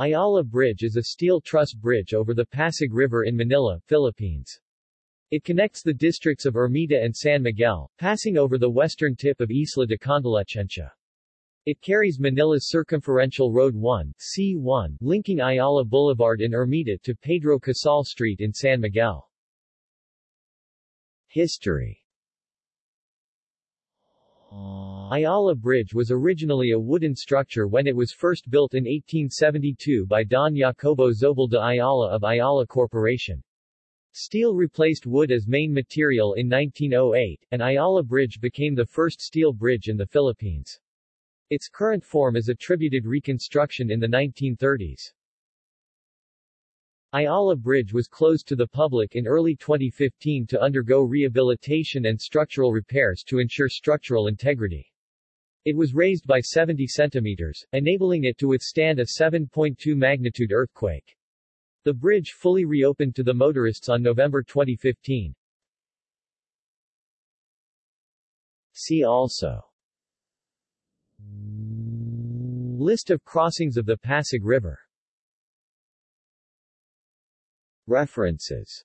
Ayala Bridge is a steel truss bridge over the Pasig River in Manila, Philippines. It connects the districts of Ermita and San Miguel, passing over the western tip of Isla de Convalecencia. It carries Manila's Circumferential Road 1 C1, linking Ayala Boulevard in Ermita to Pedro Casal Street in San Miguel. History Ayala Bridge was originally a wooden structure when it was first built in 1872 by Don Jacobo Zobel de Ayala of Ayala Corporation. Steel replaced wood as main material in 1908, and Ayala Bridge became the first steel bridge in the Philippines. Its current form is attributed reconstruction in the 1930s. Ayala Bridge was closed to the public in early 2015 to undergo rehabilitation and structural repairs to ensure structural integrity. It was raised by 70 centimeters, enabling it to withstand a 7.2 magnitude earthquake. The bridge fully reopened to the motorists on November 2015. See also List of crossings of the Pasig River References